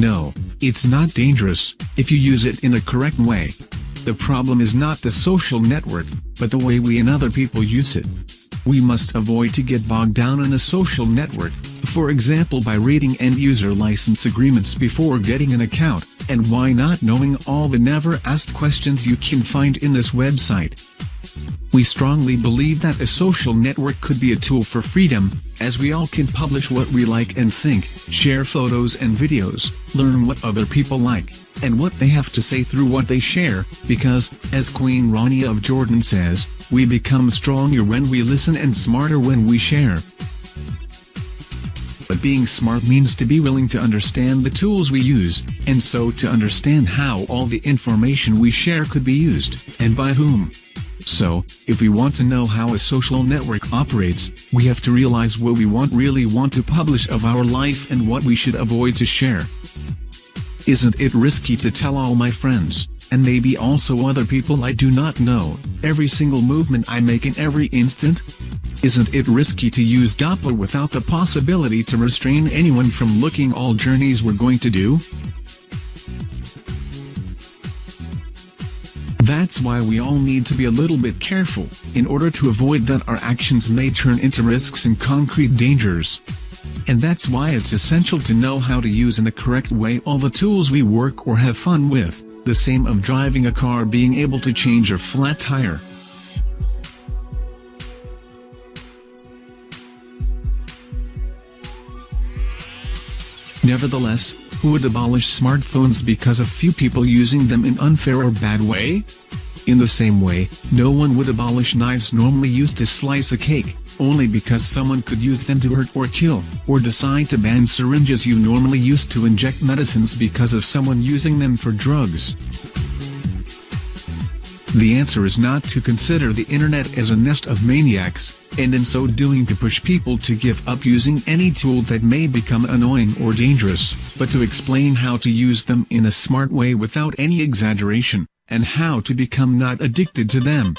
No, it's not dangerous, if you use it in a correct way. The problem is not the social network, but the way we and other people use it. We must avoid to get bogged down in a social network, for example by reading end-user license agreements before getting an account, and why not knowing all the never-asked questions you can find in this website. We strongly believe that a social network could be a tool for freedom, as we all can publish what we like and think, share photos and videos, learn what other people like, and what they have to say through what they share, because, as Queen Rania of Jordan says, we become stronger when we listen and smarter when we share. But being smart means to be willing to understand the tools we use, and so to understand how all the information we share could be used, and by whom. So, if we want to know how a social network operates, we have to realize what we want really want to publish of our life and what we should avoid to share. Isn't it risky to tell all my friends, and maybe also other people I do not know, every single movement I make in every instant? Isn't it risky to use Dopplr without the possibility to restrain anyone from looking all journeys we're going to do? That's why we all need to be a little bit careful, in order to avoid that our actions may turn into risks and concrete dangers. And that's why it's essential to know how to use in a correct way all the tools we work or have fun with, the same of driving a car being able to change a flat tire. Nevertheless, who would abolish smartphones because of few people using them in unfair or bad way? In the same way, no one would abolish knives normally used to slice a cake, only because someone could use them to hurt or kill, or decide to ban syringes you normally use to inject medicines because of someone using them for drugs. The answer is not to consider the internet as a nest of maniacs, and in so doing to push people to give up using any tool that may become annoying or dangerous, but to explain how to use them in a smart way without any exaggeration, and how to become not addicted to them.